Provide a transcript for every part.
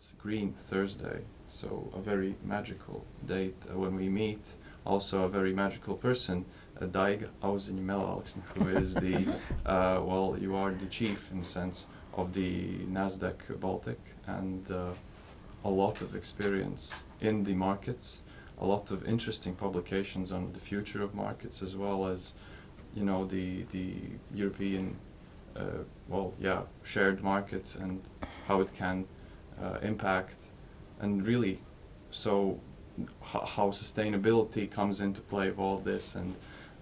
it's Green Thursday, so a very magical date uh, when we meet. Also, a very magical person, uh, Daiga Auziņa who is the, uh, well, you are the chief in a sense of the Nasdaq Baltic and uh, a lot of experience in the markets, a lot of interesting publications on the future of markets as well as, you know, the the European, uh, well, yeah, shared market and how it can uh, impact, and really, so how sustainability comes into play of all this and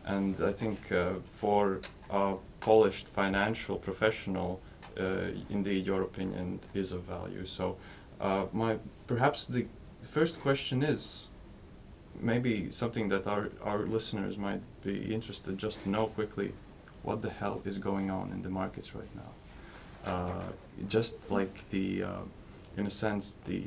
and I think uh, for a polished financial professional, uh, indeed your opinion is of value. So uh, my perhaps the first question is maybe something that our, our listeners might be interested just to know quickly what the hell is going on in the markets right now. Uh, just like the, uh, in a sense, the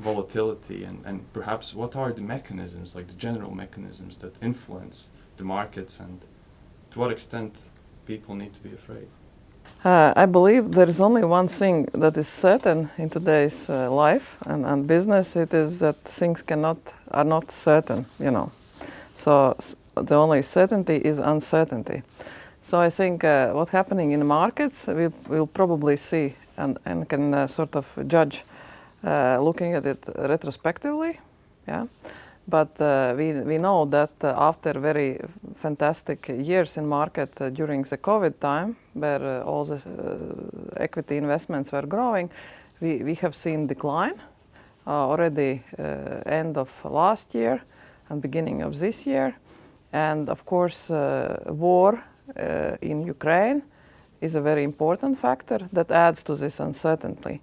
volatility and, and perhaps what are the mechanisms, like the general mechanisms that influence the markets and to what extent people need to be afraid. Uh, I believe there is only one thing that is certain in today's uh, life and, and business. It is that things cannot are not certain, you know. So the only certainty is uncertainty. So I think uh, what's happening in the markets, we'll, we'll probably see and, and can uh, sort of judge uh, looking at it retrospectively. Yeah. But uh, we, we know that uh, after very fantastic years in market uh, during the COVID time, where all the equity investments were growing, we, we have seen decline already end of last year and beginning of this year. And of course, war in Ukraine is a very important factor that adds to this uncertainty.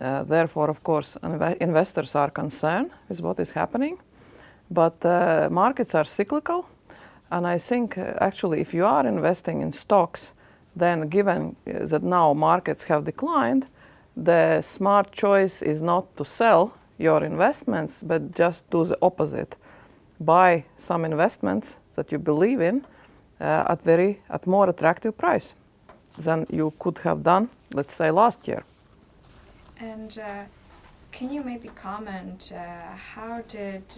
Uh, therefore, of course, investors are concerned with what is happening. But uh, markets are cyclical. And I think uh, actually if you are investing in stocks, then given uh, that now markets have declined, the smart choice is not to sell your investments, but just do the opposite. Buy some investments that you believe in uh, at very at more attractive price than you could have done, let's say, last year. And uh, can you maybe comment uh, how did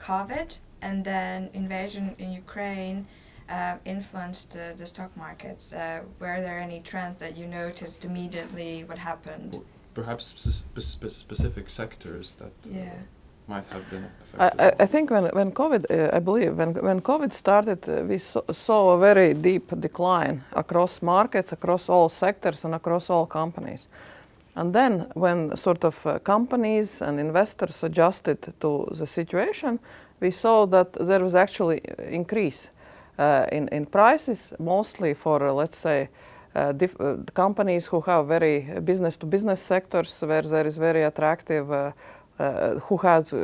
COVID and then invasion in Ukraine uh, influenced uh, the stock markets? Uh, were there any trends that you noticed immediately? What happened? Perhaps spe spe specific sectors that uh, yeah. Might have been affected. I, I think when, when COVID, uh, I believe, when, when COVID started, uh, we saw, saw a very deep decline across markets, across all sectors, and across all companies. And then when sort of uh, companies and investors adjusted to the situation, we saw that there was actually increase uh, in, in prices, mostly for, uh, let's say, uh, uh, companies who have very business-to-business -business sectors where there is very attractive, uh, who has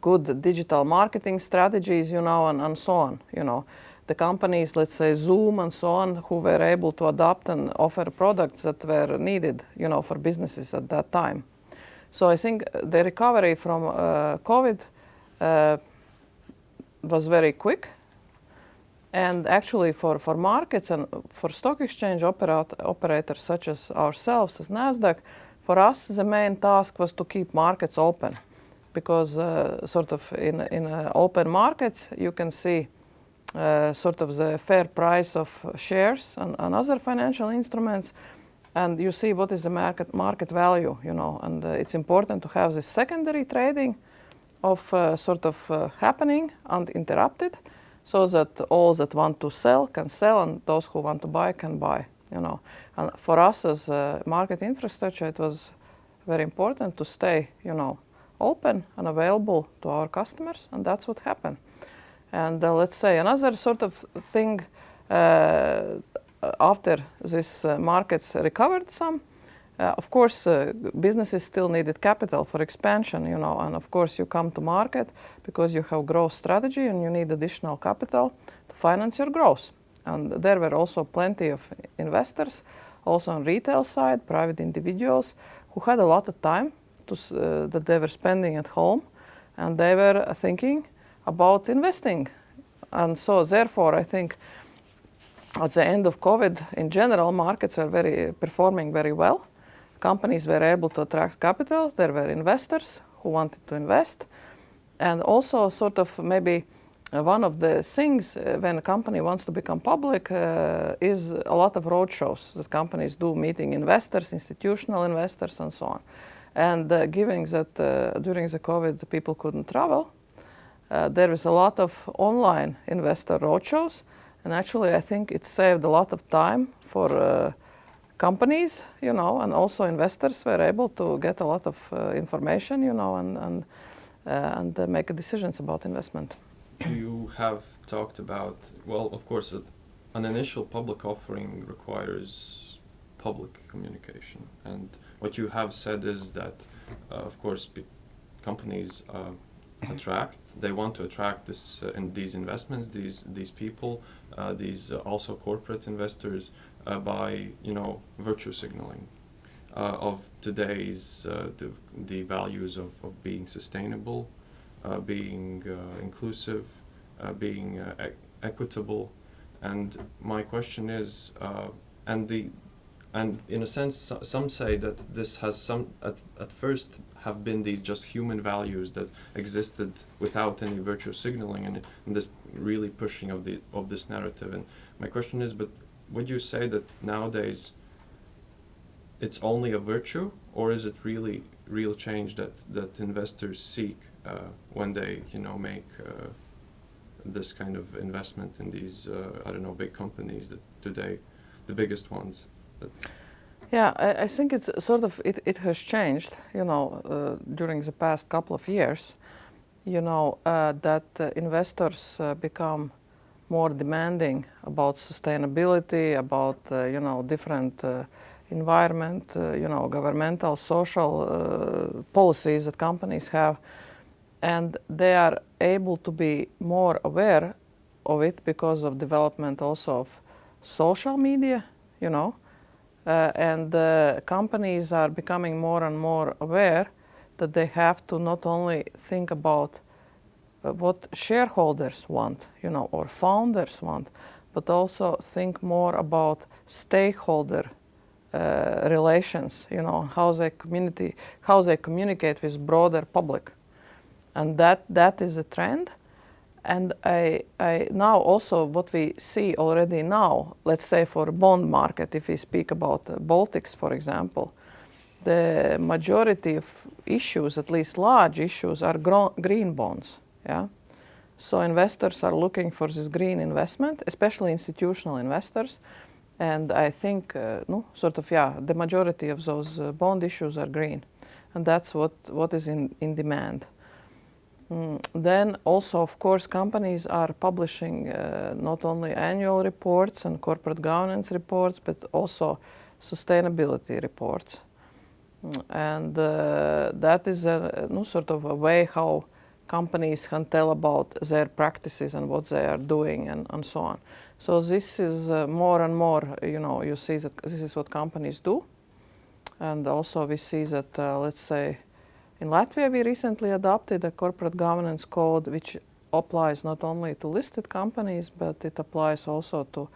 good digital marketing strategies, you know, and, and so on, you know the companies, let's say Zoom and so on, who were able to adapt and offer products that were needed, you know, for businesses at that time. So I think the recovery from uh, COVID uh, was very quick. And actually for, for markets and for stock exchange operat operators such as ourselves, as NASDAQ, for us the main task was to keep markets open. Because uh, sort of in, in uh, open markets you can see uh, sort of the fair price of shares and, and, other financial instruments and you see what is the market market value you know and uh, it's important to have this secondary trading of uh, sort of uh, happening uninterrupted so that all that want to sell can sell and those who want to buy can buy you know. And for us as market infrastructure it was very important to stay you know open and available to our customers and that's what happened. And uh, let's say another sort of thing uh, after this uh, markets recovered some, uh, of course, uh, businesses still needed capital for expansion, you know, and of course you come to market because you have growth strategy and you need additional capital to finance your growth. And there were also plenty of investors, also on retail side, private individuals, who had a lot of time to, uh, that they were spending at home, and they were thinking about investing. And so therefore, I think at the end of COVID, in general, markets are very performing very well. companies were able to attract capital. There were investors who wanted to invest. And also sort of maybe uh, one of the things uh, when a company wants to become public uh, is a lot of roadshows that companies do, meeting investors, institutional investors, and so on. And uh, given that uh, during the COVID people couldn't travel, uh, there is a lot of online investor roadshows. And actually, I think it saved a lot of time for companies, you know, and also investors were able to get a lot of information, you know, and, and, and make decisions about investment. You have talked about, well, of course, a, an initial public offering requires public communication. And what you have said is that, uh, of course, companies uh, attract, they want to attract this uh, these investments, these these people, uh, these uh, also corporate investors uh, by you know virtue signaling of today's the, the values of, of being sustainable, being uh, inclusive, uh, being uh, e- equitable, and my question is, uh, and the, and in a sense, some say that this has some at, at first have been these just human values that existed without any virtue signaling, and, and this really pushing of the of this narrative. And my question is, but would you say that nowadays it's only a virtue, or is it really real change that that investors seek uh, when they you know make uh, this kind of investment in these uh, I don't know big companies that today the biggest ones Yeah, I, I think it's sort of it, it has changed, you know, uh, during the past couple of years. You know uh, that uh, investors uh, become more demanding about sustainability, about uh, you know different uh, environment, uh, you know, governmental, social uh, policies that companies have, and they are able to be more aware of it because of development also of social media, you know. Uh, and uh, companies are becoming more and more aware that they have to not only think about uh, what shareholders want, you know, or founders want, but also think more about stakeholder uh, relations, you know, how they community, how they communicate with broader public, and that that is a trend. And I, I now also what we see already now, let's say for bond market, if we speak about the Baltics, for example, the majority of issues, at least large issues, are green bonds. Yeah, so investors are looking for this green investment, especially institutional investors. And I think, uh, no, sort of, yeah, the majority of those uh, bond issues are green, and that's what, what is in, in demand. Mm, then also, of course, companies are publishing uh, not only annual reports and corporate governance reports, but also sustainability reports. Mm, and uh, that is a, no sort of a way how companies can tell about their practices and what they are doing and, and so on. So this is uh, more and more, you know, you see that this is what companies do. And also we see that, uh, let's say, in Latvia, we recently adopted a corporate governance code which applies not only to listed companies, but it applies also to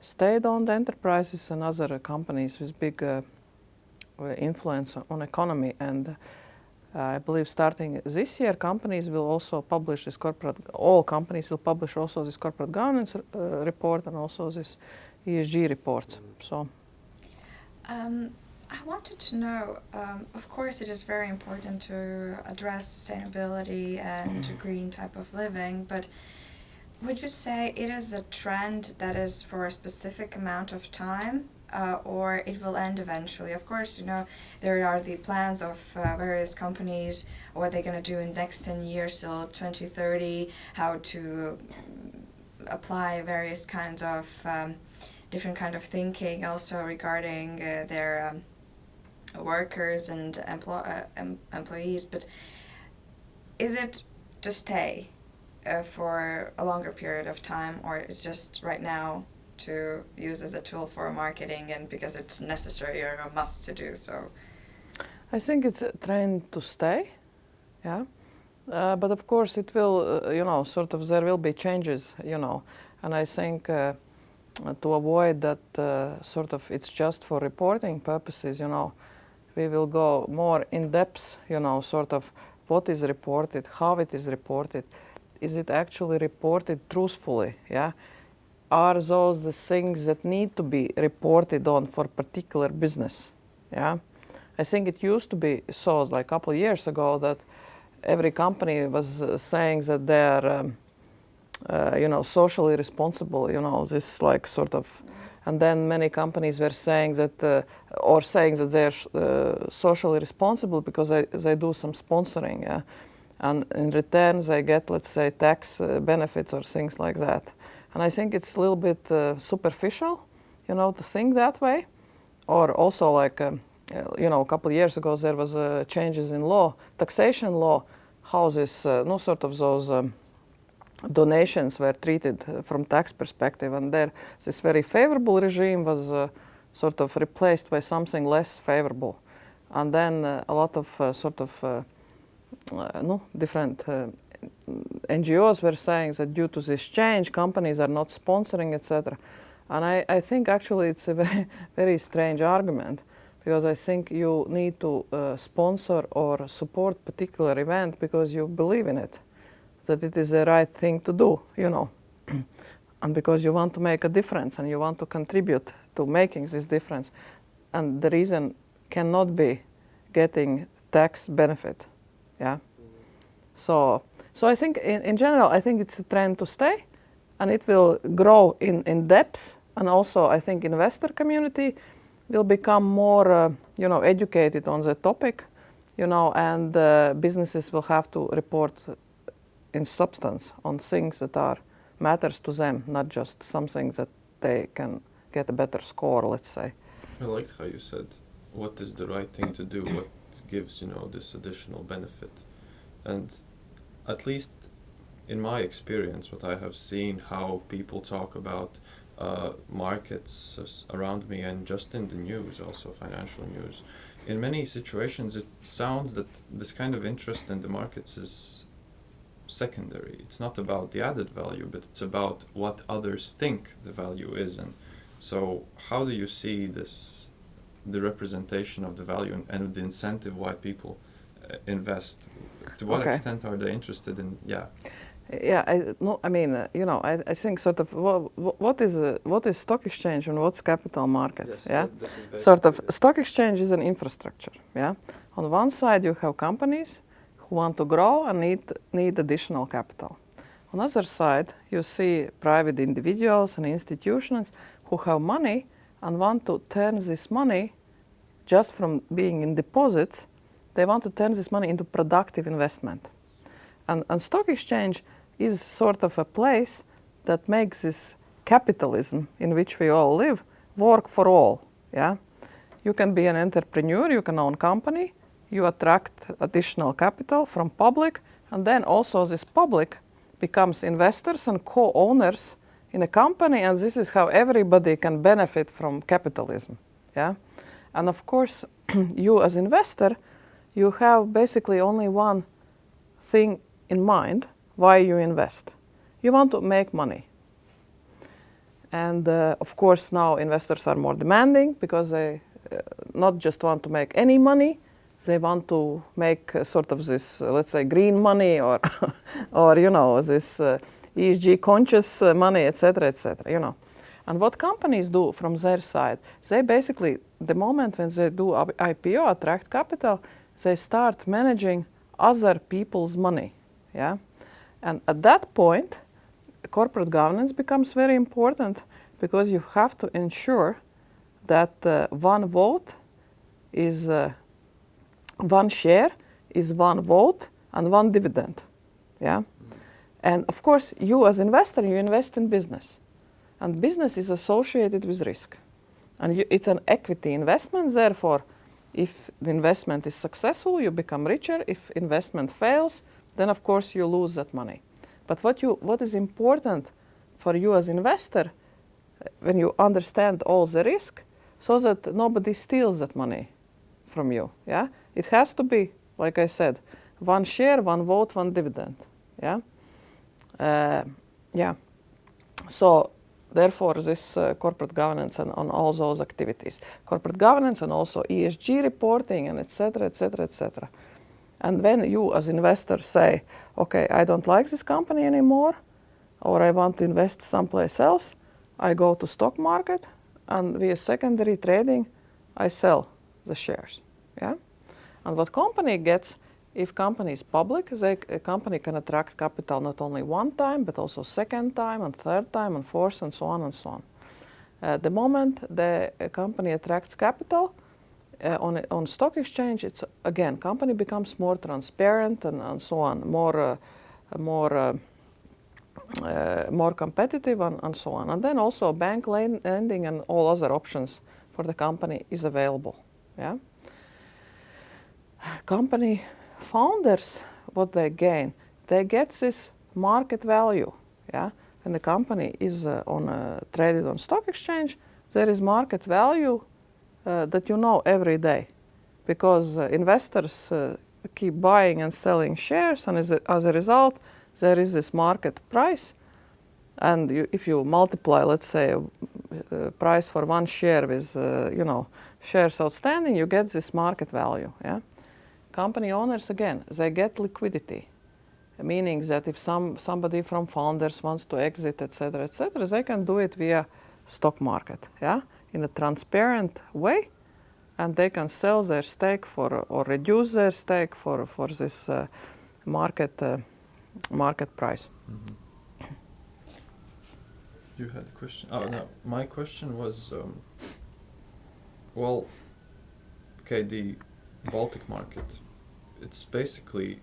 state-owned enterprises and other companies with big uh, influence on economy. And uh, I believe starting this year, companies will also publish this corporate. All companies will publish also this corporate governance uh, report and also this ESG report. So. Um, I wanted to know, um, of course, it is very important to address sustainability and green type of living, but would you say it is a trend that is for a specific amount of time? Uh, or it will end eventually. Of course, you know there are the plans of uh, various companies, what they're going to do in the next 10 years till 2030, how to apply various kinds of um, different kind of thinking, also regarding uh, their um, workers and emplo- uh, em- employees. But is it to stay uh, for a longer period of time, or it's just right now to use as a tool for marketing and because it's necessary or a must to do so? I think it's a trend to stay, yeah. Uh, but of course, it will, uh, you know, sort of there will be changes, you know, and I think uh, to avoid that uh, sort of it's just for reporting purposes, you know, we will go more in depth, you know, sort of what is reported, how it is reported, is it actually reported truthfully, yeah? Are those the things that need to be reported on for particular business, yeah? I think it used to be so like a couple of years ago that every company was uh, saying that they're, um, uh, you know, socially responsible, you know, this like sort of, and then many companies were saying that, uh, or saying that they're uh, socially responsible because they, they do some sponsoring, and in return they get, let's say, tax uh, benefits or things like that. And I think it's a little bit uh, superficial, you know, to think that way, or also like. Um, uh, you know, a couple of years ago there was changes in law, taxation law, uh, no sort of those um, donations were treated uh, from tax perspective, and there this very favorable regime was uh, sort of replaced by something less favorable, and then uh, a lot of sort of no different. NGOs were saying that due to this change, companies are not sponsoring, etc. And I, I think actually it's a very, very strange argument because I think you need to uh, sponsor or support particular event because you believe in it, that it is the right thing to do, you know, and because you want to make a difference and you want to contribute to making this difference. And the reason cannot be getting tax benefit, yeah. So, so I think in, in general, I think it's a trend to stay and it will grow in, in depth and also I think investor community will become more, uh, you know, educated on the topic, you know, and uh, businesses will have to report in substance on things that are matters to them, not just something that they can get a better score, let's say. I liked how you said, what is the right thing to do, what gives, you know, this additional benefit. And at least in my experience, what I have seen, how people talk about uh, markets around me and just in the news, also financial news. In many situations, it sounds that this kind of interest in the markets is secondary. It's not about the added value, but it's about what others think the value is. And so, how do you see this, the representation of the value and, and the incentive why people uh, invest? To what okay. extent are they interested in? Yeah. Yeah, I, no, I mean, uh, you know, I, I think sort of what, what is uh, what is stock exchange and what's capital markets? Yes, yeah, that's, that's sort of stock exchange is an infrastructure. Yeah, on one side you have companies who want to grow and need need additional capital. On the other side, you see private individuals and institutions who have money and want to turn this money just from being in deposits, they want to turn this money into productive investment. And, and stock exchange is sort of a place that makes this capitalism in which we all live work for all. Yeah, you can be an entrepreneur, you can own a company, you attract additional capital from public, and then also this public becomes investors and co-owners in a company, and this is how everybody can benefit from capitalism. Yeah, and of course, you as investor, you have basically only one thing in mind why you invest. You want to make money. And uh, of course now investors are more demanding because they uh, not just want to make any money, they want to make sort of this, uh, let's say, green money or, or you know, this uh, ESG conscious uh, money, etc., etc. you know. And what companies do from their side, they basically, the moment when they do IPO, attract capital, they start managing other people's money. Yeah? And at that point, corporate governance becomes very important because you have to ensure that uh, one vote is uh, one share is one vote and one dividend. Yeah? And of course, you as investor, you invest in business. And business is associated with risk. And you, it's an equity investment, therefore, if the investment is successful, you become richer. If investment fails, then of course you lose that money. But what, you, what is important for you as investor, uh, when you understand all the risk, so that nobody steals that money from you, yeah? It has to be, like I said, one share, one vote, one dividend, yeah? Uh, yeah. So therefore this uh, corporate governance and on all those activities corporate governance and also esg reporting and etc etc etc and when you as investor say okay i don't like this company anymore or i want to invest someplace else i go to stock market and via secondary trading i sell the shares and what company gets if company is public, they, a company can attract capital not only one time, but also second time and third time and fourth and so on and so on. Uh, the moment the company attracts capital uh, on, on stock exchange, it's again, company becomes more transparent and, and so on, more, uh, more, uh, uh, more competitive and, and so on. And then also bank lending and all other options for the company is available. Yeah? Company founders, what they gain, they get this market value. Yeah, and the company is uh, on uh, traded on stock exchange. There is market value uh, that you know every day, because uh, investors uh, keep buying and selling shares, and as a, as a result, there is this market price. And you, if you multiply, let's say, price for one share with, you know, shares outstanding, you get this market value. Yeah company owners again they get liquidity. Meaning that if some somebody from founders wants to exit etc etc they can do it via stock market yeah in a transparent way. And they can sell their stake for or reduce their stake for for this uh, market uh, market price. Mhm. You had a question. Oh no, my question was, um, well, okay, the Baltic market, it's basically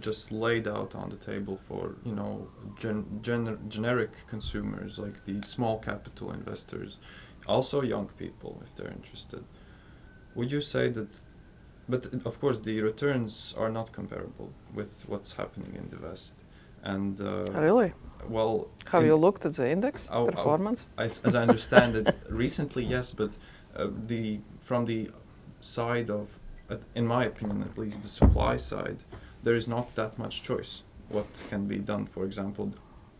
just laid out on the table for you know gen- gener- generic consumers like the small capital investors, also young people if they're interested. Would you say that? But of course, the returns are not comparable with what's happening in the West, and uh, really well, have you looked at the index I'll- performance I s as I understand it, recently yes, but uh, the from the side of, in my opinion at least, the supply side, there is not that much choice. What can be done, for example,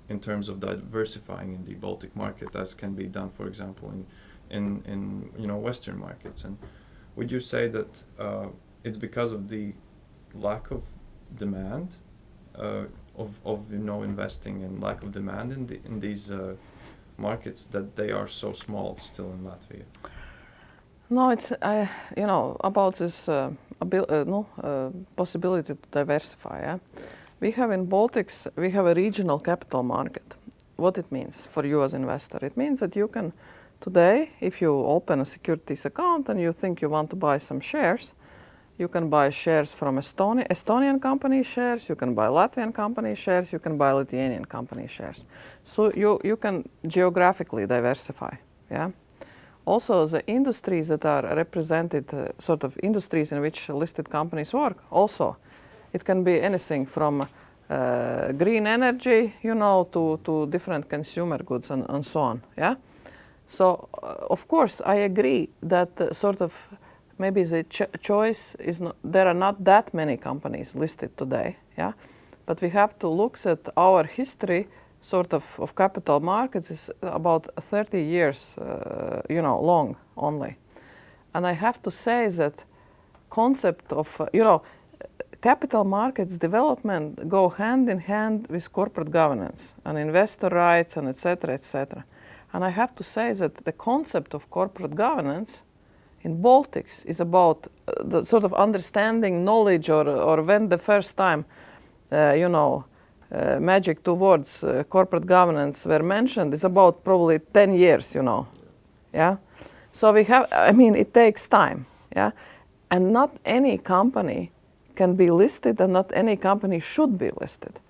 in terms of diversifying in the Baltic market, as can be done, for example, in in, in you know Western markets. And would you say that uh, it's because of the lack of demand uh, of, of you know investing and lack of demand in the, in these uh, markets that they are so small still in Latvia. No, it's I, you know about this uh, uh, no uh, possibility to diversify. We have in Baltics we have a regional capital market. What it means for you as investor? It means that you can today, if you open a securities account and you think you want to buy some shares, you can buy shares from Estonia, Estonian company shares, you can buy Latvian company shares, you can buy Lithuanian company shares. So you, you can geographically diversify. Yeah. Also, the industries that are represented, uh, sort of industries in which listed companies work, also, it can be anything from uh, green energy, you know, to, to different consumer goods and, and so on. Yeah. So, uh, of course, I agree that uh, sort of maybe the ch- choice is not, there are not that many companies listed today. Yeah. But we have to look at our history sort of, of capital markets is about 30 years, uh, you know, long only. And I have to say that concept of, uh, you know, capital markets development go hand in hand with corporate governance and investor rights and etc. etc. And I have to say that the concept of corporate governance in Baltics is about uh, the sort of understanding knowledge or, or when the first time, uh, you know, uh, magic towards uh, corporate governance were mentioned is about probably 10 years, you know. Yeah. So we have, I mean, it takes time. Yeah. And not any company can be listed and not any company should be listed.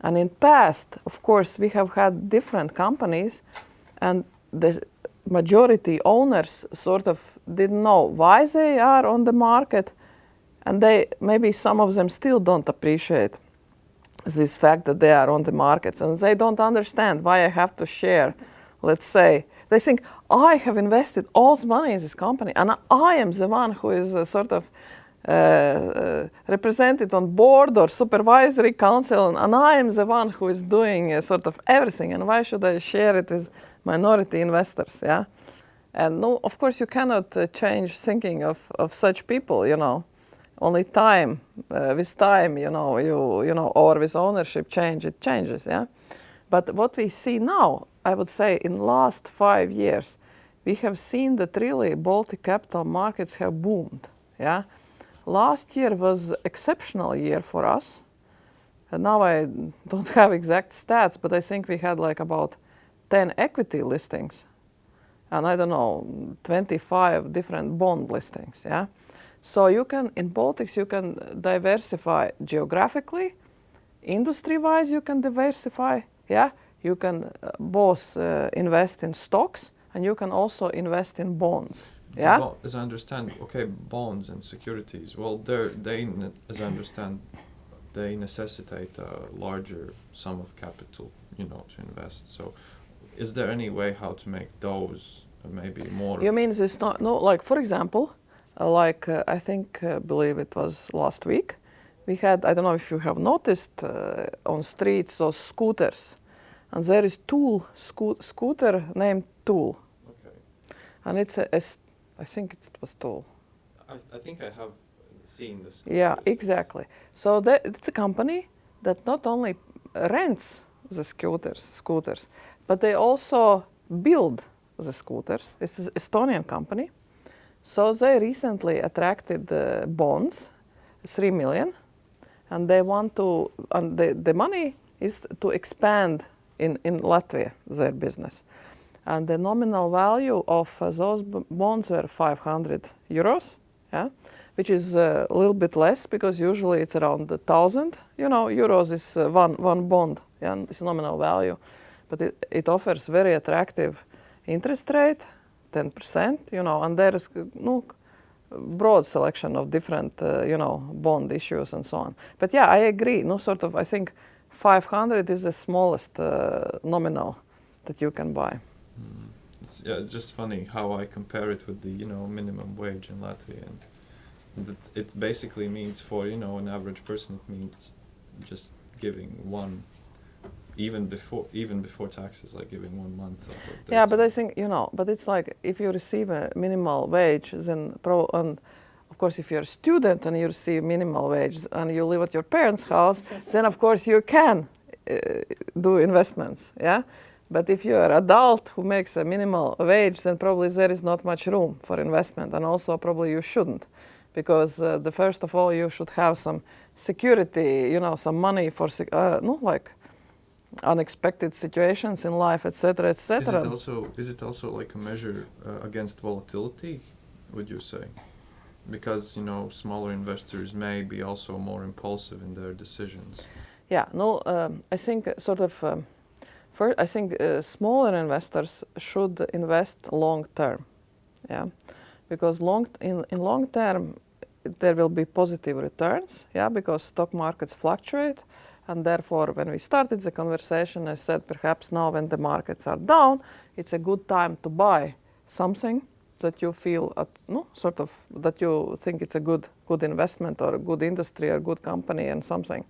And in past, of course, we have had different companies and the majority owners sort of didn't know why they are on the market and they maybe some of them still don't appreciate this fact that they are on the markets and they don't understand why I have to share, let's say, they think I have invested all this money in this company and I am the one who is uh, sort of uh, uh, represented on board or supervisory council and, and I am the one who is doing uh, sort of everything and why should I share it with minority investors. Yeah, and no, of course you cannot change thinking of, of such people. You know, only time uh, with time. You know, you you know, or with ownership change, it changes. Yeah, but what we see now, I would say, in last five years, we have seen that really Baltic capital markets have boomed. Yeah, last year was exceptional year for us. And now I don't have exact stats, but I think we had like about 10 equity listings and I don't know 25 different bond listings. Yeah, so you can in Baltics you can diversify geographically, industry-wise you can diversify. Yeah, you can uh, both uh, invest in stocks and you can also invest in bonds. Yeah. as I understand, okay, bonds and securities. Well, they're they, as I understand, they necessitate a larger sum of capital, you know, to invest. So, is there any way how to make those maybe more? You mean it's not no like for example, like uh, I think uh, believe it was last week, we had I don't know if you have noticed uh, on streets those scooters, and there is Tuul sco- scooter named Tuul, Okay, and it's a, a I think it was Tuul. I, I think I have seen this. Yeah, exactly. So that, it's a company that not only rents the scooters, scooters, but they also build the scooters. It's an Estonian company. So they recently attracted uh, bonds, three million, and they want to. And the, the money is to expand in in Latvia their business, and the nominal value of uh, those bonds were 500 euros. Yeah which is uh, a little bit less because usually it's around a thousand. You know, euros is uh, one one bond, yeah, and it's nominal value, but it, it offers very attractive interest rate, ten percent. You know, and there is no broad selection of different uh, you know bond issues and so on. But yeah, I agree. No, sort of. I think 500 is the smallest uh, nominal that you can buy. Mm. It's yeah, just funny how I compare it with the you know minimum wage in Latvia, and that it basically means for you know an average person it means just giving one, even before even before taxes, like giving one month Yeah, but I think you know, but it's like if you receive a minimal wage, then pro and of course if you're a student and you receive minimal wage and you live at your parents' house, then of course you can uh, do investments. Yeah. But if you're an adult who makes a minimal wage, then probably there is not much room for investment, and also probably you shouldn't, because uh, the first of all you should have some security, you know, some money for uh, no like unexpected situations in life, etc., etc. Is it also is it also like a measure uh, against volatility? Would you say? Because you know smaller investors may be also more impulsive in their decisions. Yeah, no, um, I think uh, sort of. Um, first, I think uh, smaller investors should invest long term. Yeah, because long in in long term there will be positive returns. Yeah, because stock markets fluctuate, and therefore when we started the conversation, I said perhaps now when the markets are down, it's a good time to buy something that you feel at, no sort of that you think it's a good good investment or a good industry or a good company and something.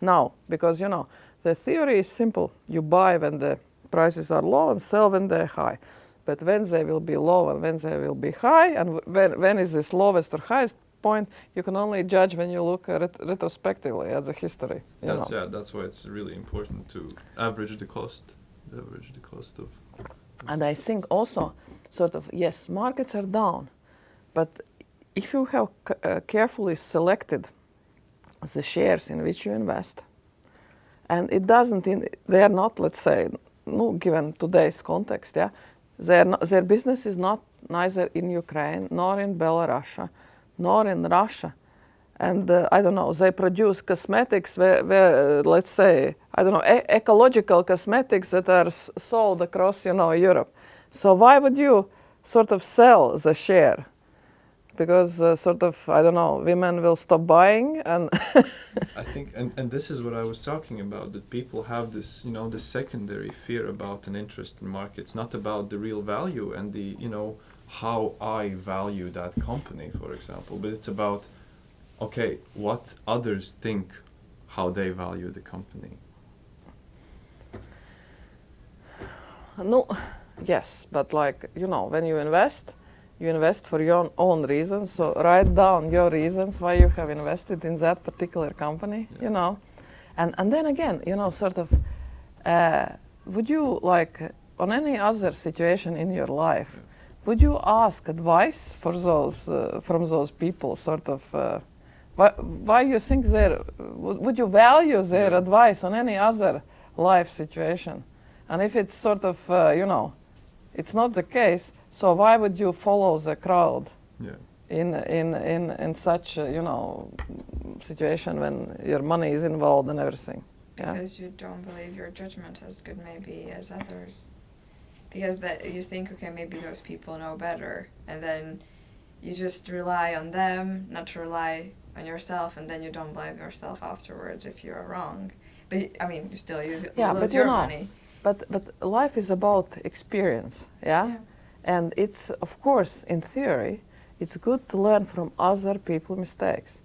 Now because you know the theory is simple. You buy when the prices are low and sell when they're high. But when they will be low and when they will be high and when, when is this lowest or highest point you can only judge when you look it retrospectively at the history you That's know. yeah. That's why it's really important to average the cost. Average the cost of. And I think also, sort of, yes, markets are down, but if you have c- uh, carefully selected the shares in which you invest, and it doesn't, in, they are not, let's say, no, given today's context, yeah, not, their business is not neither in Ukraine nor in Belarus, nor in Russia. And uh, I don't know, they produce cosmetics where, where uh, let's say, I don't know, e- ecological cosmetics that are sold across, you know, Europe. So why would you sort of sell the share? Because uh, sort of, I don't know, women will stop buying and I think, and, and this is what I was talking about, that people have this, you know, the secondary fear about an interest in markets, not about the real value and the, you know, how I value that company, for example, but it's about, okay, what others think how they value the company. No, yes, but like you know, when you invest, you invest for your own reasons. So write down your reasons why you have invested in that particular company. Yeah. You know, and and then again, you know, sort of, uh, would you like on any other situation in your life? Yeah. Would you ask advice for those uh, from those people? Sort of, uh, why, why you think they would, would you value their Yeah. advice on any other life situation? And if it's sort of, uh, you know, it's not the case, so why would you follow the crowd Yeah. in in in in such, uh, you know, situation when your money is involved and everything? Yeah. Because you don't believe your judgment as good maybe as others. Because that you think, okay, maybe those people know better, and then you just rely on them, not to rely on yourself, and then you don't blame yourself afterwards if you're wrong. But I mean, you still use Yeah, but you your know, money. But but life is about experience, yeah? And it's of course in theory, it's good to learn from other people's mistakes.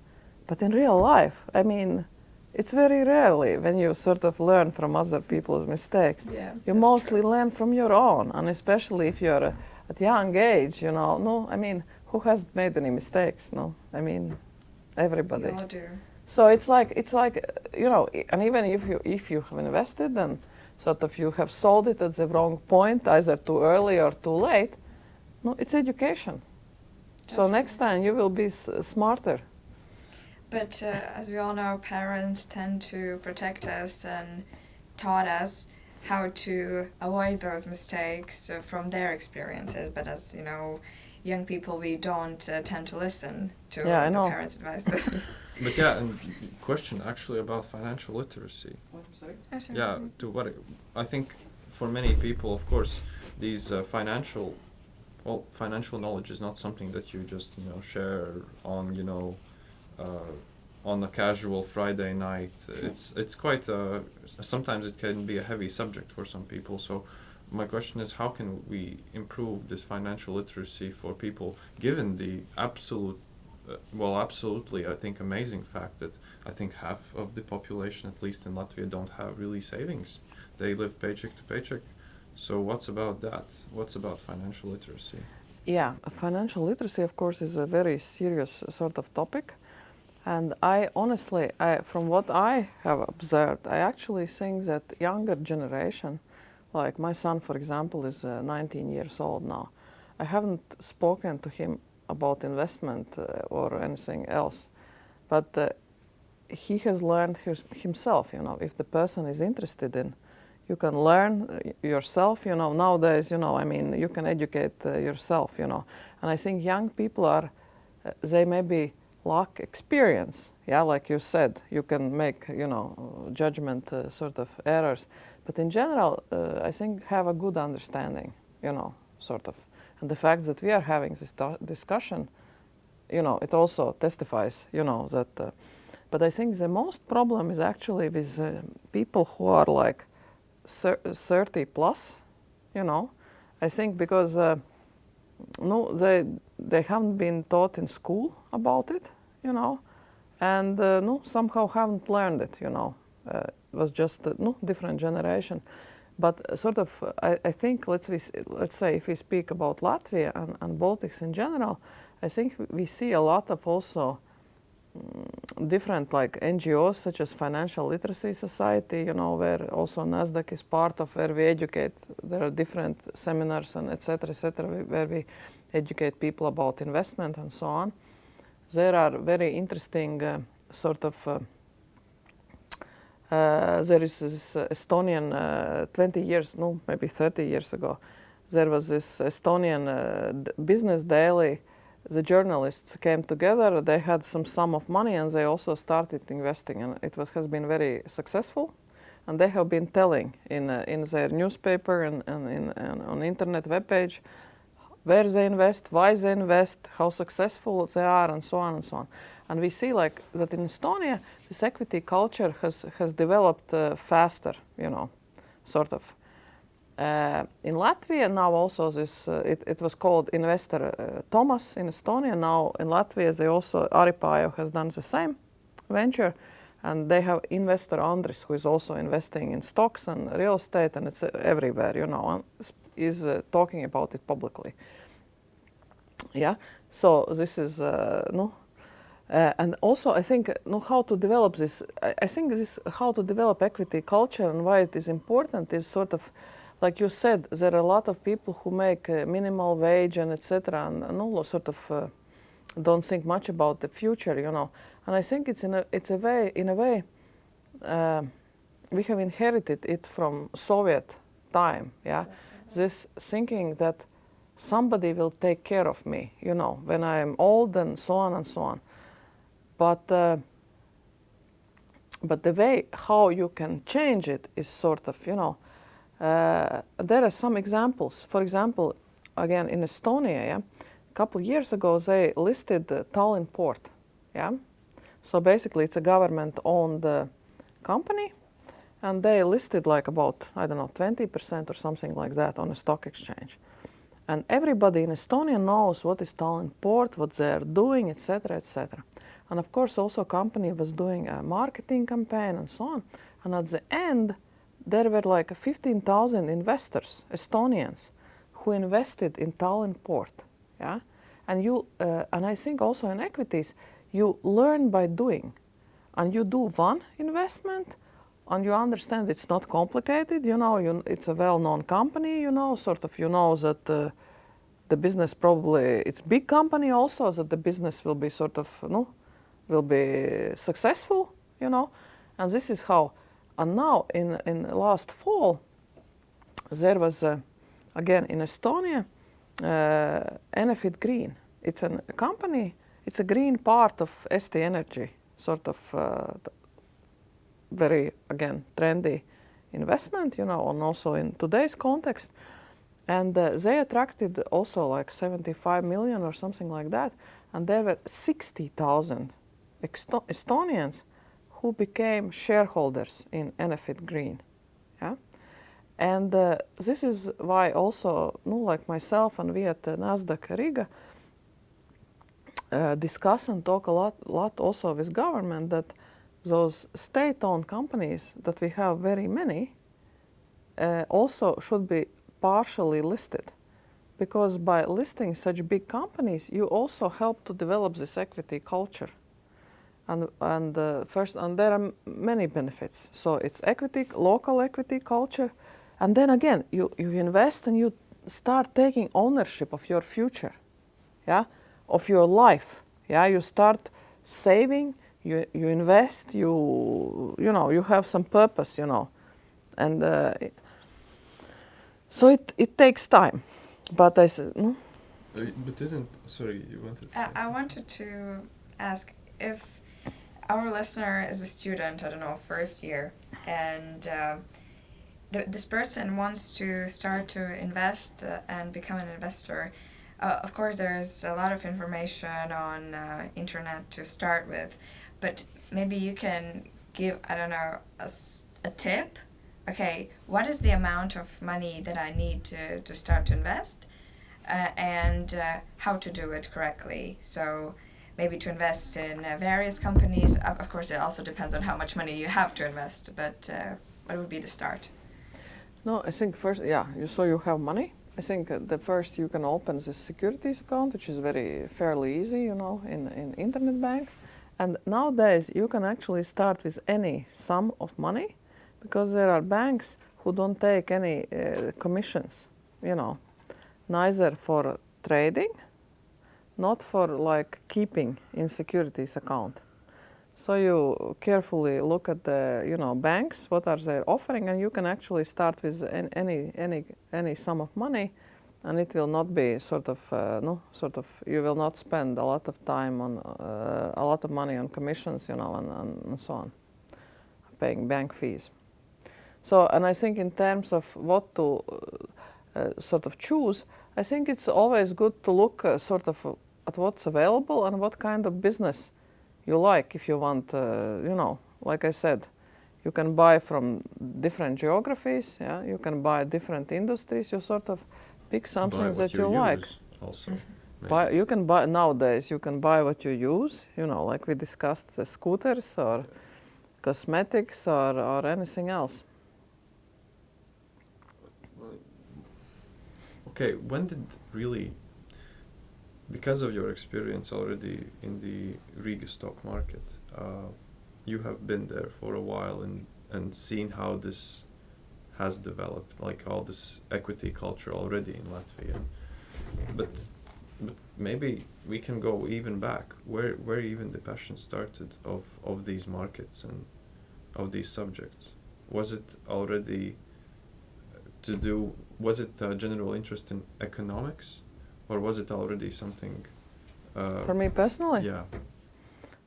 But in real life, I mean, it's very rarely when you sort of learn from other people's mistakes. Yeah. You mostly true. learn from your own, and especially if you're uh, at young age, you know. No, I mean, who hasn't made any mistakes? No, I mean, everybody. We all do. So it's like it's like uh, you know, and even if you if you have invested and sort of you have sold it at the wrong point, either too early or too late, no, it's education. So next time you will be s- smarter. But uh, as we all know, parents tend to protect us and taught us how to avoid those mistakes uh, from their experiences. But as you know, young people, we don't uh, tend to listen to Yeah, I the know. parents' advice. But yeah, and question actually about financial literacy. Yeah, to what I think for many people, of course, these uh, financial, well, financial knowledge is not something that you just you know share on you know, on a casual Friday night. It's it's quite uh, s- sometimes it can be a heavy subject for some people. So. My question is, how can we improve this financial literacy for people, given the absolute, uh, well, absolutely, I think, amazing fact that I think half of the population, at least in Latvia, don't have really savings. They live paycheck to paycheck. So what's about that? What's about financial literacy? Yeah, financial literacy, of course, is a very serious sort of topic. And I honestly, I, from what I have observed, I actually think that younger generation, like my son, for example, is uh, 19 years old now. I haven't spoken to him about investment uh, or anything else, but uh, he has learned his, himself. You know, if the person is interested in, you can learn uh, yourself. You know, nowadays, you know, I mean, you can educate uh, yourself. You know, and I think young people are, uh, they maybe lack experience. Yeah, like you said, you can make you know judgment uh, sort of errors, but in general, uh, I think have a good understanding. You know, sort of, and the fact that we are having this discussion, you know, it also testifies. You know that. Uh, but I think the most problem is actually with uh, people who are like 30 plus. You know, I think because. Uh, no, they they haven't been taught in school about it, you know, and uh, no, somehow haven't learned it, you know. Uh, it was just a no different generation, but uh, sort of, uh, I, I think let's we, let's say if we speak about Latvia and, and Baltics in general, I think we see a lot of also mm, different like NGOs such as Financial Literacy Society, you know, where also NASDAQ is part of where we educate. There are different seminars and etc. etc. where we educate people about investment and so on. There are very interesting uh, sort of. Uh, uh, there is this Estonian uh, 20 years, no, maybe 30 years ago. There was this Estonian business daily the journalists came together. They had some sum of money, and they also started investing, and it was has been very successful. And they have been telling in uh, in their newspaper and, and, in, and on internet webpage where they invest, why they invest, how successful they are, and so on and so on. And we see like that in Estonia, this equity culture has has developed uh, faster, you know, sort of. Uh, in Latvia now also this uh, it, it was called investor uh, Toomas in Estonia. Now in Latvia they also Äripäev has done the same venture, and they have investor Andris who is also investing in stocks and real estate, and it's everywhere, you know. Is uh, talking about it publicly. Yeah. So this is uh, no. Uh, and also, I think uh, know how to develop this. I, I think this is how to develop equity culture and why it is important is sort of, like you said, there are a lot of people who make uh, minimal wage and etc. and, and all sort of uh, don't think much about the future, you know. And I think it's in a it's a way in a way we have inherited it from Soviet time, yeah. This thinking that somebody will take care of me, you know, when I am old and so on and so on. But uh, but the way how you can change it is sort of, you know, uh, there are some examples. For example, again in Estonia, yeah, a couple years ago they listed the Tallinn port, yeah. So basically, it's a government-owned uh, company, and they listed like about I don't know 20% or something like that on a stock exchange. And everybody in Estonia knows what is Tallinn port, what they are doing, etc., etc. And of course, also company was doing a marketing campaign and so on. And at the end, there were like 15,000 investors, Estonians, who invested in Tallinn port. Yeah, and you uh, and I think also in equities, you learn by doing, and you do one investment, and you understand it's not complicated. You know, you, it's a well-known company. You know, sort of, you know that. Uh, the business probably it's big company also that the business will be sort of you know, will be successful you know and this is how and now in in last fall there was uh, again in Estonia uh, Enefit Green it's a company it's a green part of Eesti Energy sort of uh, very again trendy investment you know and also in today's context. And uh, they attracted also like 75 million or something like that. And there were 60,000 Estonians who became shareholders in Enefit Green yeah? And uh, this is why also no, like myself and we at uh, Nasdaq Riga uh, discuss and talk a lot, lot also with government that those state-owned companies that we have very many uh, also should be partially listed. Because by listing such big companies you also help to develop this equity culture. And and uh, first and there are many benefits. So it's equity local equity culture. And then again you you invest and you start taking ownership of your future yeah of your life yeah. You start saving you you invest you you know you have some purpose you know and uh, so it, it takes time. But I said, no? Uh, but isn't, sorry, you wanted to uh, I wanted to ask if our listener is a student, I don't know, first year, and uh, the, this person wants to start to invest uh, and become an investor. Uh, of course, there's a lot of information on uh, internet to start with, but maybe you can give, I don't know, a, a tip okay, what is the amount of money that I need to, to start to invest uh, and uh, how to do it correctly. So maybe to invest in uh, various companies. Of course, it also depends on how much money you have to invest, but uh, what would be the start? No, I think first, yeah, you, so you have money. I think uh, the first you can open this securities account, which is very fairly easy, you know, in, in internet bank. And nowadays you can actually start with any sum of money because there are banks who don't take any uh, commissions, you know, neither for trading, not for like keeping in securities account. So you carefully look at the, you know, banks, what are they offering, and you can actually start with any any any sum of money, and it will not be sort of uh, no sort of you will not spend a lot of time on uh, a lot of money on commissions, you know, and, and so on, paying bank fees. So, and I think in terms of what to uh, uh, sort of choose, I think it's always good to look uh, sort of at what's available and what kind of business you like if you want, uh, you know, like I said, you can buy from different geographies, yeah, you can buy different industries, you sort of pick something that you, you like. Also. Buy, you can buy nowadays. You can buy what you use. You know, like we discussed, the scooters or cosmetics or, or anything else. Okay, when did really, because of your experience already in the Riga stock market, uh, you have been there for a while and, and seen how this has developed, like all this equity culture already in Latvia. But, but maybe we can go even back, where, where even the passion started of, of these markets and of these subjects. Was it already to do was it a general interest in economics or was it already something uh, For me personally? yeah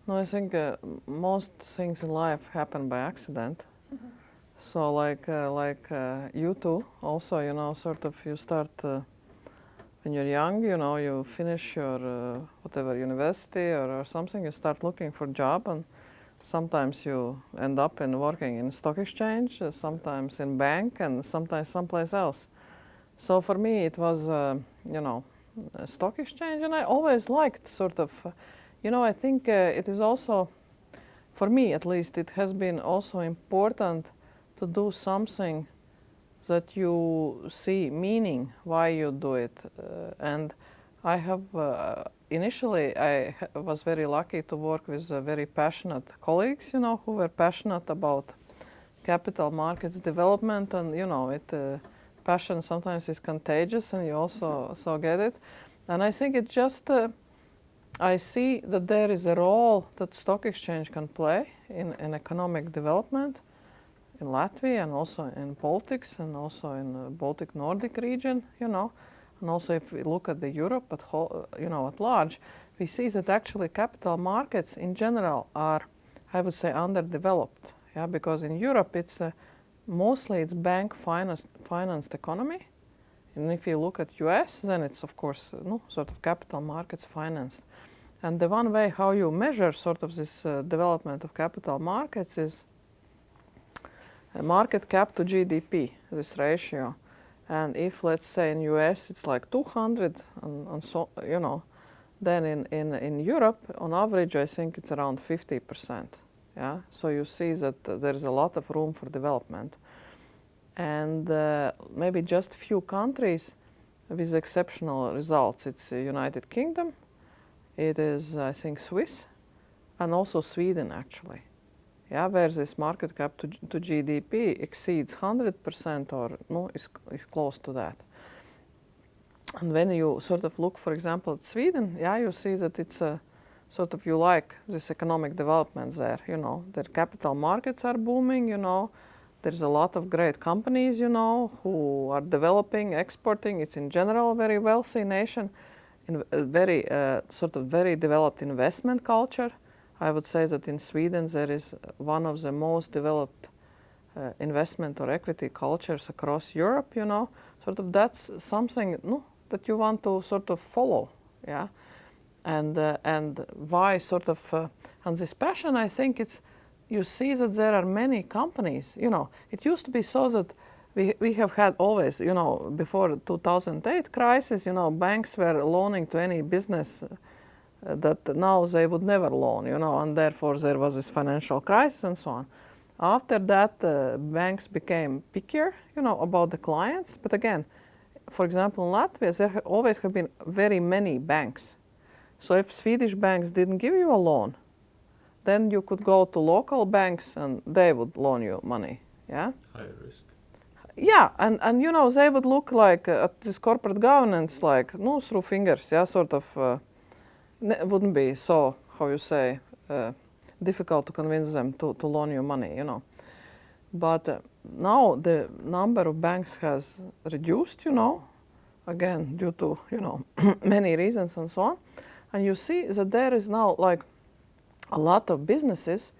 No, I think uh, most things in life happen by accident. So like uh, like uh, you too, also you know, sort of you start uh, when you're young, you know, you finish your uh, whatever university or, or something, you start looking for job, and sometimes you end up in working in stock exchange, uh, sometimes in bank, and sometimes someplace else. So for me, it was uh, you know, stock exchange, and I always liked sort of. You know, I think it is also, for me at least, it has been also important to do something that you see meaning why you do it. Uh, and I have, uh, initially, I was very lucky to work with uh, very passionate colleagues, you know, who were passionate about capital markets development. And, you know, it, uh, passion sometimes is contagious and you also so get it. And I think it just, uh, I see that there is a role that stock exchange can play in, in economic development in Latvia and also in Baltics and also in the Baltic Nordic region, you know. And also if we look at the Europe at whole, you know, at large, we see that actually capital markets in general are, I would say, underdeveloped. Yeah, because in Europe it's uh, mostly it's bank financed, financed economy. And if you look at US, then it's of course uh, no, sort of capital markets financed. And the one way how you measure sort of this uh, development of capital markets is market cap to GDP, this ratio. And if let's say in US it's like 200 and, and so you know, then in, in, in Europe on average I think it's around 50%. Yeah, so you see that there is a lot of room for development. And uh, maybe just few countries with exceptional results. It's uh, United Kingdom, it is I think Swiss, and also Sweden actually. Yeah, where this market cap to, to GDP exceeds 100% or no, is, is close to that. And when you sort of look, for example, at Sweden, yeah, you see that it's a sort of you like this economic development there. You know, their capital markets are booming. You know, there's a lot of great companies. You know, who are developing, exporting. It's in general a very wealthy nation, in a very uh, sort of very developed investment culture. I would say that in Sweden there is one of the most developed uh, investment or equity cultures across Europe. You know, sort of that's something no, that you want to sort of follow. Yeah, and uh, and why sort of uh, and this passion. I think it's you see that there are many companies. You know, it used to be so that. We, we have had always, you know, before 2008 crisis, you know, banks were loaning to any business that now they would never loan, you know, and therefore there was this financial crisis and so on. After that, uh, banks became pickier, you know, about the clients. But again, for example, in Latvia, there always have been very many banks. So if Swedish banks didn't give you a loan, then you could go to local banks and they would loan you money. Yeah. higher risk Yeah, and, and you know they would look like uh, at this corporate governance like no through fingers, yeah, sort of uh, ne- wouldn't be so how you say uh, difficult to convince them to, to loan you money, you know. But uh, now the number of banks has reduced, you know, again due to you know many reasons and so on, and you see that there is now like a lot of businesses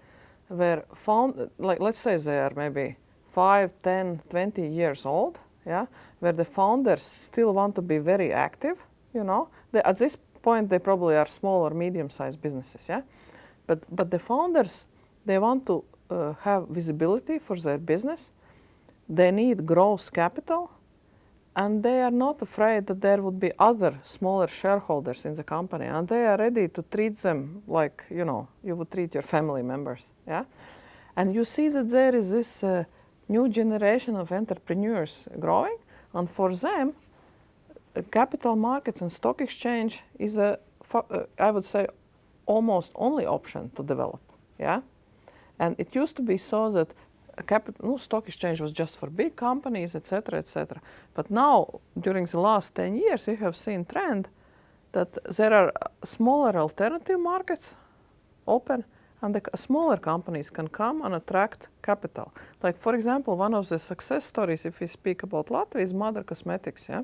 were found like let's say they are maybe 5 10 20 years old yeah where the founders still want to be very active you know they, at this point they probably are small or medium sized businesses yeah? But but the founders they want to uh, have visibility for their business. They need gross capital and they are not afraid that there would be other smaller shareholders in the company and they are ready to treat them like you know you would treat your family members yeah? And you see that there is this uh, new generation of entrepreneurs growing and for them capital markets and stock exchange is a, uh, I would say, almost only option to develop. Yeah, and it used to be so that capital stock exchange was just for big companies, etc., etc. But now, during the last 10 years, we have seen trend that there are uh, smaller alternative markets open and the smaller companies can come and attract capital. Like for example, one of the success stories, if we speak about Latvia, is Madara Cosmetics. Yeah,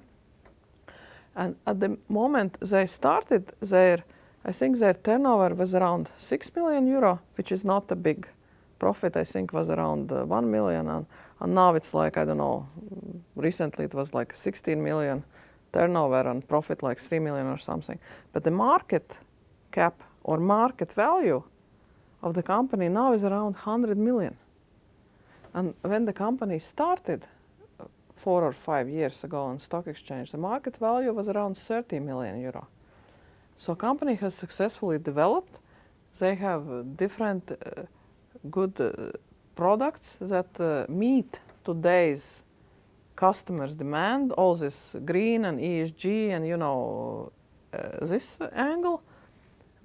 and at the moment they started their, I think their turnover was around six million euro, which is not a big profit. I think was around uh, one million, and, and now it's like I don't know. Recently it was like 16 million turnover and profit like 3 million or something. But the market cap or market value of the company now is around 100 million. And when the company started four or five years ago on stock exchange, the market value was around 30 million euro. So company has successfully developed. They have different uh, good uh, products that uh, meet today's customers' demand. All this green and ESG and you know uh, this angle.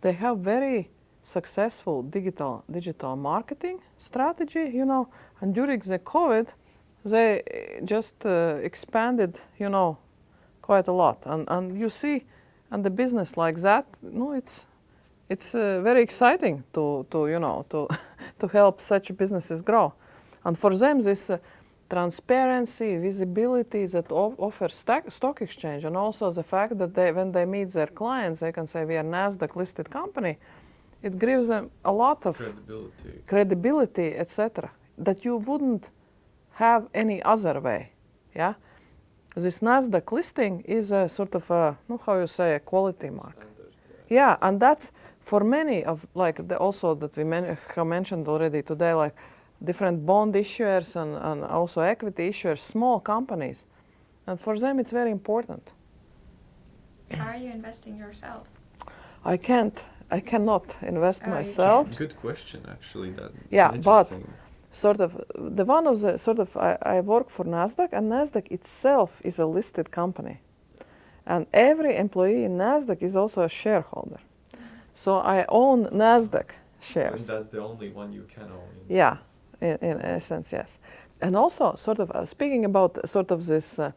They have very successful digital digital marketing strategy, you know, and during the COVID, they uh, just uh, expanded, you know, quite a lot. And and you see, and the business like that, no, it's it's uh, very exciting to to you know to to help such businesses grow. And for them, this uh, transparency, visibility that offers stack, stock exchange, and also the fact that they, when they meet their clients, they can say we are Nasdaq listed company. It gives them a lot of Credibility. credibility, etc., that you wouldn't have any other way. Yeah, this Nasdaq listing is a sort of a, no, how you say, a quality mark. Standard, Yeah, and that's for many of like the, also that we men- have mentioned already today, like different bond issuers and, and also equity issuers, small companies, and for them it's very important. How are you investing yourself? I can't, I cannot invest Oh, myself. Good question, actually. That Yeah, but- interesting. Sort of the one of the sort of I, I work for Nasdaq, and Nasdaq itself is a listed company, and every employee in Nasdaq is also a shareholder. So I own Nasdaq shares. that's the only one you can own. in Yeah. sense. in, in essence, yes. And also, sort of uh, speaking about sort of this uh,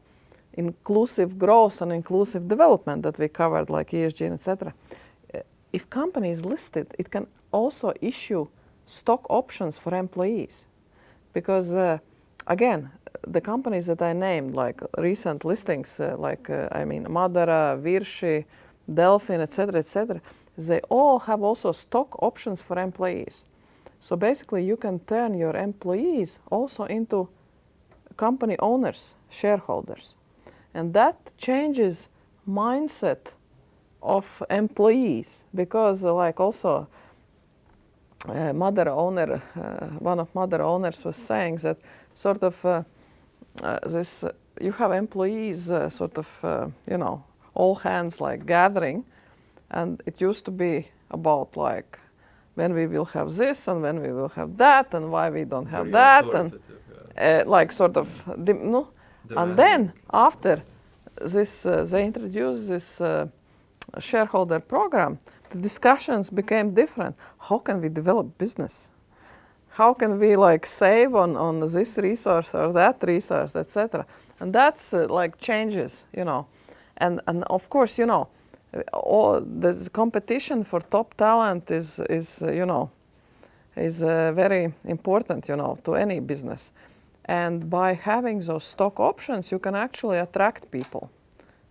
inclusive growth and inclusive development that we covered, like ESG and etc. Uh, if company is listed, it can also issue stock options for employees, because uh, again, the companies that I named, like recent listings, uh, like uh, I mean Madara, Virši, Delfin, etc., etc., they all have also stock options for employees. So basically, you can turn your employees also into company owners, shareholders, and that changes mindset of employees because, like also, uh, Madara owner, uh, one of Madara owners was saying that sort of uh, uh, this uh, you have employees uh, sort of uh, you know all hands like gathering, and it used to be about like when we will have this and when we will have that and why we don't have Very that and yeah. uh, like sort of no and then after this uh, they introduced this uh, shareholder program the discussions became different. How can we develop business? How can we like save on, on this resource or that resource etc and that's uh, like changes you know. And and of course you know all the competition for top talent is is uh, you know is uh, very important you know to any business. And by having those stock options you can actually attract people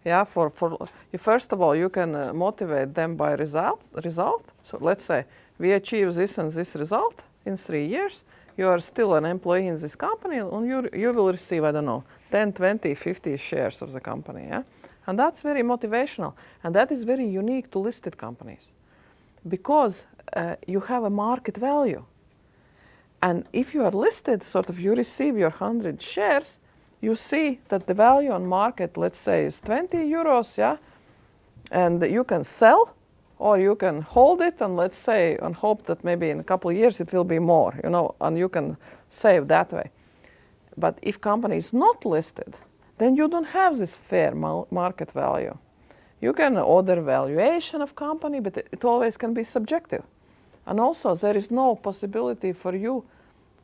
yeah for for you first of all you can uh, motivate them by result result. So let's say we achieve this and this result in 3 years. You are still an employee in this company and you you will receive i don't know 10 20 50 shares of the company yeah? And that's very motivational and that is very unique to listed companies. Because uh, you have a market value. And if you are listed, sort of you receive your 100 shares, you see that the value on market, let's say, is 20 euros, yeah? And you can sell or you can hold it and let's say, and hope that maybe in a couple of years it will be more, you know, and you can save that way. But if company is not listed, then you don't have this fair market value. You can order valuation of company, but it, always can be subjective. And also there is no possibility for you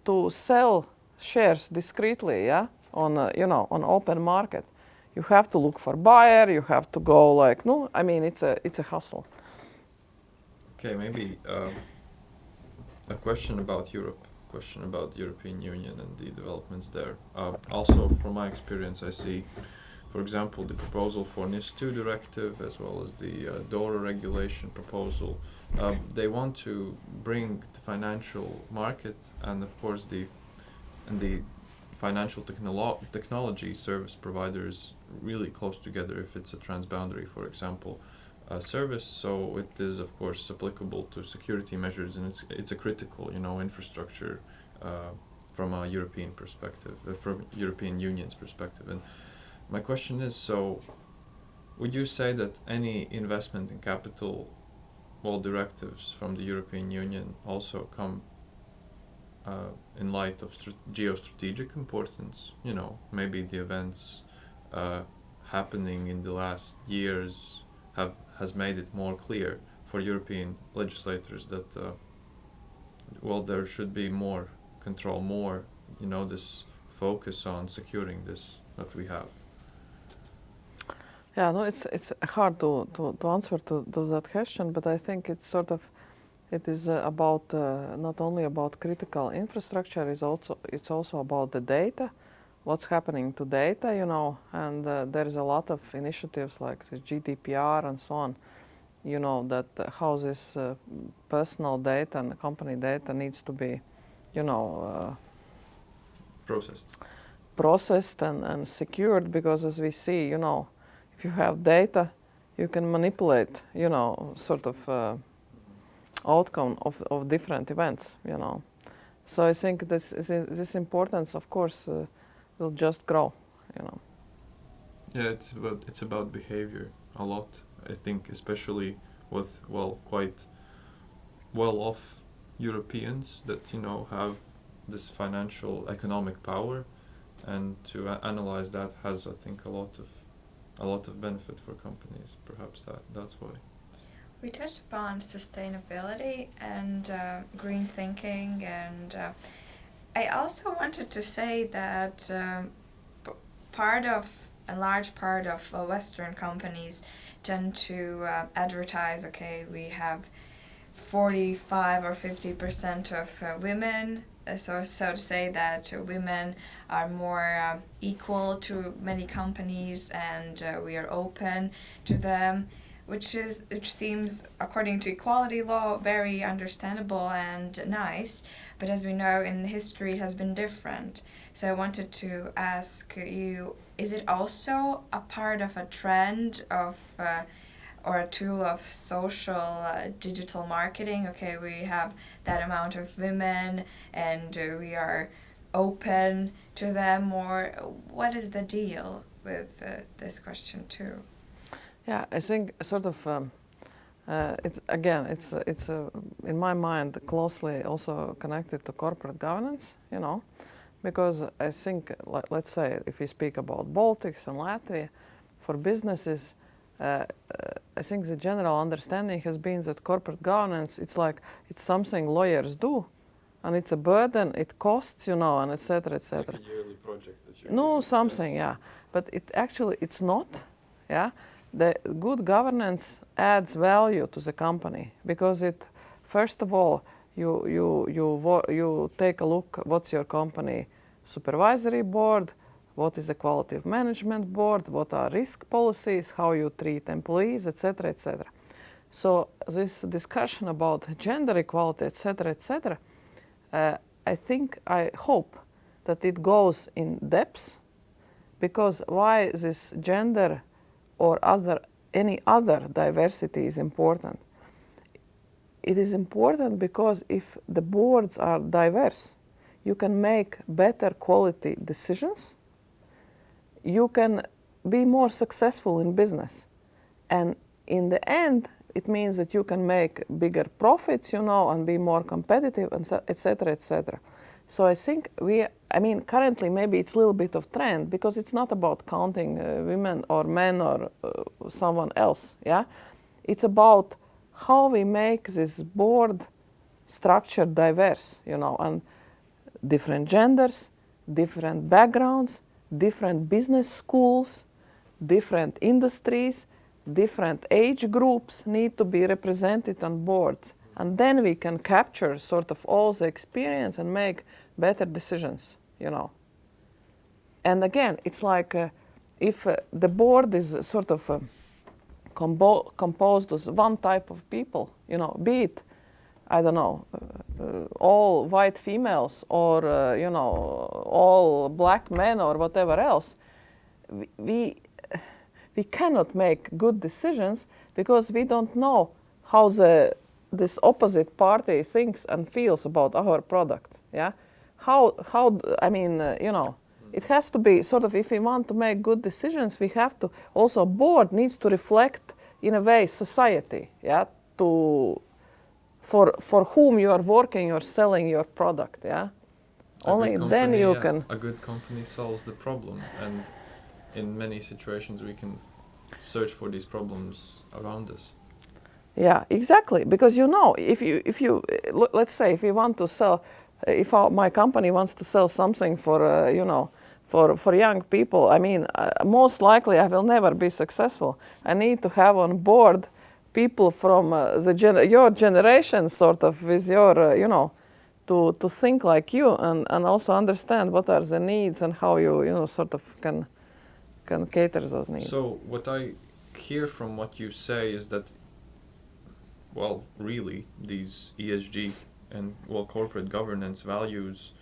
to sell shares discreetly, yeah, on a, you know on open market. You have to look for buyer. You have to go like no. I mean it's a it's a hustle. Okay, maybe uh, a question about Europe. Question about European Union and the developments there. Uh, also, from my experience, I see, for example, the proposal for NIS2 directive as well as the uh, DORA regulation proposal um, they want to bring the financial market and of course the and the financial technolo- technology service providers really close together if it's a transboundary for example uh, service. So it is of course applicable to security measures and it's it's a critical you know infrastructure uh, from a European perspective uh, from European Union's perspective. And my question is so would you say that any investment in capital directives from the European Union also come uh, in light of geostrategic importance. You know, maybe the events uh, happening in the last years have has made it more clear for European legislators that uh, well there should be more control, more you know this focus on securing this that we have. Yeah, no, it's it's hard to, to, to answer to, to that question, but I think it's sort of it is uh, about uh, not only about critical infrastructure, it's also it's also about the data, what's happening to data, you know, and uh, there is a lot of initiatives like the GDPR and so on, you know, that uh, how this uh, personal data and company data needs to be, you know, uh, processed, processed and, and secured because as we see, you know if you have data, you can manipulate, you know, sort of uh, outcome of, of different events, you know. So I think this this importance, of course, uh, will just grow, you know. Yeah, it's about it's about behavior a lot. I think, especially with well, quite well-off Europeans that you know have this financial economic power, and to analyze that has, I think, a lot of a lot of benefit for companies. Perhaps that that's why. We touched upon sustainability and uh, green thinking, and uh, I also wanted to say that um, part of a large part of uh, Western companies tend to uh, advertise. Okay, we have forty-five or fifty percent of uh, women so so to say that women are more uh, equal to many companies and uh, we are open to them which is which seems according to equality law very understandable and nice but as we know in the history it has been different so i wanted to ask you is it also a part of a trend of uh, or a tool of social uh, digital marketing. Okay, we have that amount of women and uh, we are open to them Or What is the deal with uh, this question too? Yeah, I think sort of. Um, uh, it's again, it's it's in my mind closely also connected to corporate governance. You know, because I think, let, let's say, if we speak about Baltics and Latvia, for businesses, uh, I think the general understanding has been that corporate governance, it's like, it's something lawyers do. And it's a burden, it costs, you know, and etc. etc. Like a yearly project that you No, something, yeah. But it actually, it's not, yeah. The good governance adds value to the company because it, first of all, you, you, you, you take a look what's your company supervisory board, what is the quality of management board, what are risk policies, how you treat employees, etc., etc. So this discussion about gender equality, etc., etc., uh, I think, I hope that it goes in depth because why this gender or other any other diversity is important. It is important because if the boards are diverse, you can make better quality decisions you can be more successful in business. And in the end, it means that you can make bigger profits, you know, and be more competitive, and etc., etc. So I think we, I mean, currently maybe it's a little bit of trend because it's not about counting uh, women or men or uh, someone else. Yeah, it's about how we make this board structure diverse. You know, and different genders, different backgrounds, different business schools, different industries, different age groups need to be represented on boards. And then we can capture sort of all the experience and make better decisions, you know. And again, it's like uh, if uh, the board is sort of uh, combo- composed of one type of people, you know, be it, I don't know, uh, uh, all white females or, uh, you know, all black men or whatever else, we, we cannot make good decisions because we don't know how the this opposite party thinks and feels about our product yeah? How how i mean uh, you know it has to be sort of if we want to make good decisions we have to also board needs to reflect in a way society yeah? To for for whom you are working or selling your product yeah? A only good then you yeah, can A good company solves the problem, and in many situations we can search for these problems around us. Yeah, exactly. Because you know, if you if you uh, let's say if you want to sell, uh, if our, my company wants to sell something for uh, you know for for young people, I mean, uh, most likely I will never be successful. I need to have on board people from uh, the gen- your generation, sort of with your uh, you know. To, to think like you and, and also understand what are the needs and how you you know sort of can can cater those needs. So what I hear from what you say is that, well, really, these ESG and well corporate governance values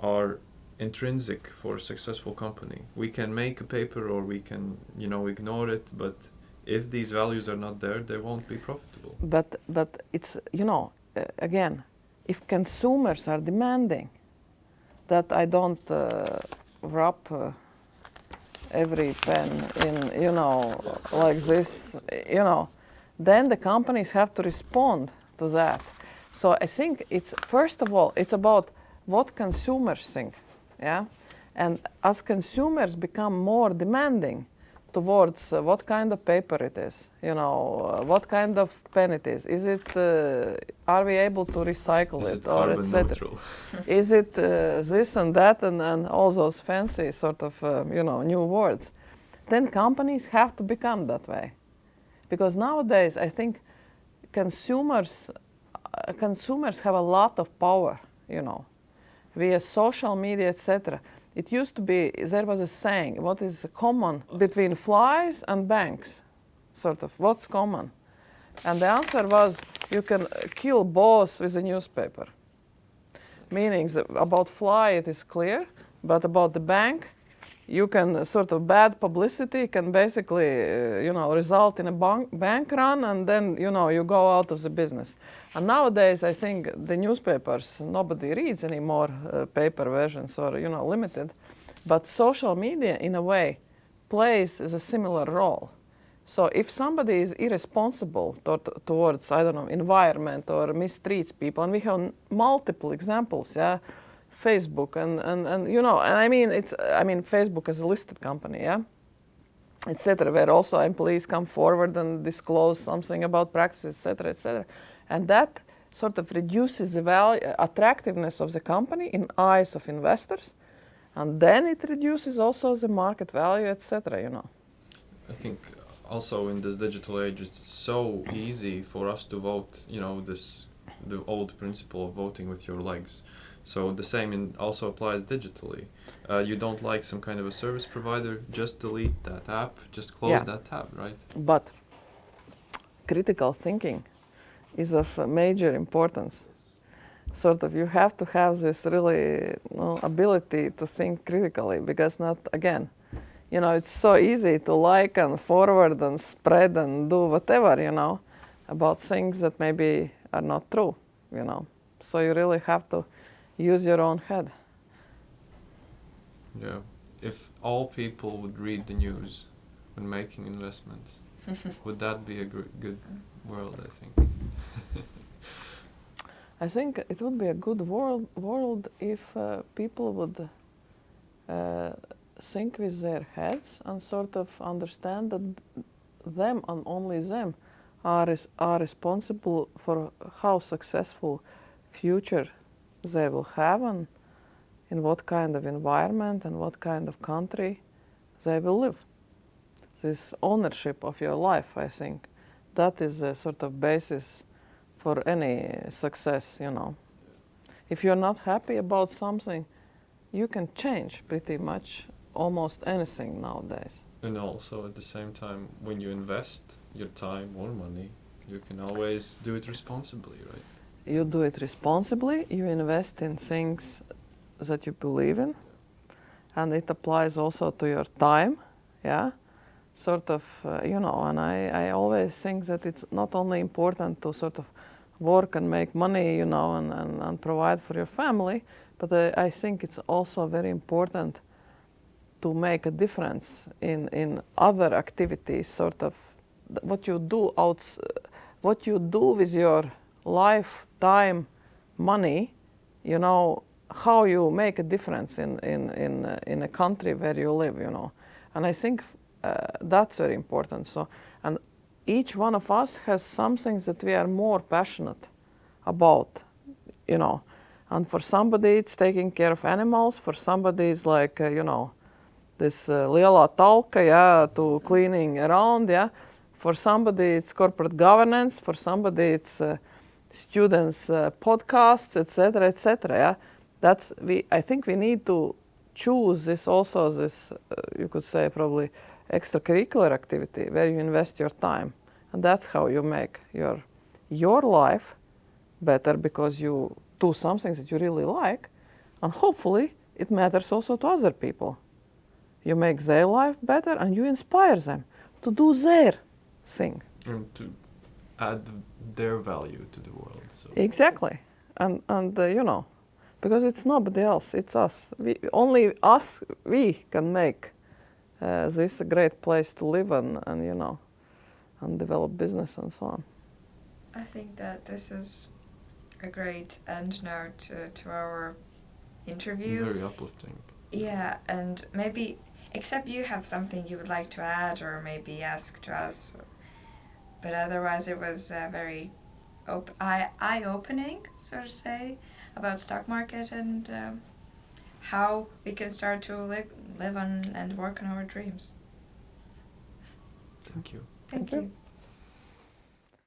are intrinsic for a successful company. We can make a paper or we can, you know, ignore it, but if these values are not there, they won't be profitable. but but it's you know uh, again if consumers are demanding that i don't uh, wrap uh, every pen in you know like this you know then the companies have to respond to that so i think it's first of all it's about what consumers think yeah and as consumers become more demanding towards uh, what kind of paper it is, you know, uh, what kind of pen it is. Is it, uh, are we able to recycle Is it, it or etc. Is it uh, this and that and, and all those fancy sort of, uh, you know, new words? Then companies have to become that way. Because nowadays, I think consumers, uh, consumers have a lot of power, you know, via social media, etc. It used to be, there was a saying, what is common between flies and banks? Sort of, what's common? And the answer was, you can kill both with a newspaper. Meaning about fly it is clear, but about the bank, you can sort of bad publicity can basically, uh, you know, result in a bank, bank run, and then you know you go out of the business. And nowadays, I think the newspapers nobody reads anymore uh, paper versions or you know limited, but social media in a way plays a similar role. So if somebody is irresponsible to- towards I don't know environment or mistreats people, and we have multiple examples, yeah, Facebook and, and, and you know, and I mean it's I mean Facebook is a listed company, yeah, etc. Where also employees come forward and disclose something about practices, etc., etc. And that sort of reduces the value, attractiveness of the company in eyes of investors, and then it reduces also the market value, etc. You know. I think also in this digital age, it's so easy for us to vote. You know, this the old principle of voting with your legs. So the same in also applies digitally. Uh, you don't like some kind of a service provider, just delete that app, just close Yeah. that tab, right? But critical thinking is of major importance. Sort of, you have to have this really you know, ability to think critically because not again, you know, it's so easy to like and forward and spread and do whatever, you know, about things that maybe are not true, you know. So you really have to use your own head. Yeah. If all people would read the news when making investments, would that be a gr- good world? I think. I think it would be a good world, world if uh, people would uh, think with their heads and sort of understand that them and only them are, res- are responsible for how successful future they will have and in what kind of environment and what kind of country they will live. This ownership of your life, I think, that is a sort of basis for any success, you know. If you're not happy about something, you can change pretty much almost anything nowadays. And also at the same time, when you invest your time or money, you can always do it responsibly, right? You do it responsibly, you invest in things that you believe in, and it applies also to your time, yeah? Sort of, uh, you know, and I, I always think that it's not only important to sort of work and make money, you know, and, and, and provide for your family, but uh, I think it's also very important to make a difference in, in other activities, sort of what you do outs- what you do with your life, time, money, you know, how you make a difference in, in, in, uh, in a country where you live, you know. And I think uh, that's very important. So, and each one of us has something that we are more passionate about, you know. And for somebody, it's taking care of animals. For somebody, it's like, uh, you know, this uh, lielā talka, yeah, to cleaning around, yeah. For somebody, it's corporate governance. For somebody, it's uh, students' uh, podcasts, etc., etc. Yeah, that's we. I think we need to choose this also this uh, you could say probably extracurricular activity where you invest your time, and that's how you make your your life better because you do something that you really like, and hopefully it matters also to other people. You make their life better and you inspire them to do their thing. And to add their value to the world. So Exactly, and and uh, you know, because it's nobody else, it's us. We, only us, we can make uh, this a great place to live and and you know, and develop business and so on. I think that this is a great end note to, to our interview. very uplifting. Yeah, and maybe, except you have something you would like to add or maybe ask to us. But otherwise, it was uh, very op- eye eye opening, so to say, about stock market and um, how we can start to live live on and work on our dreams. Thank you. Thank, Thank you. you.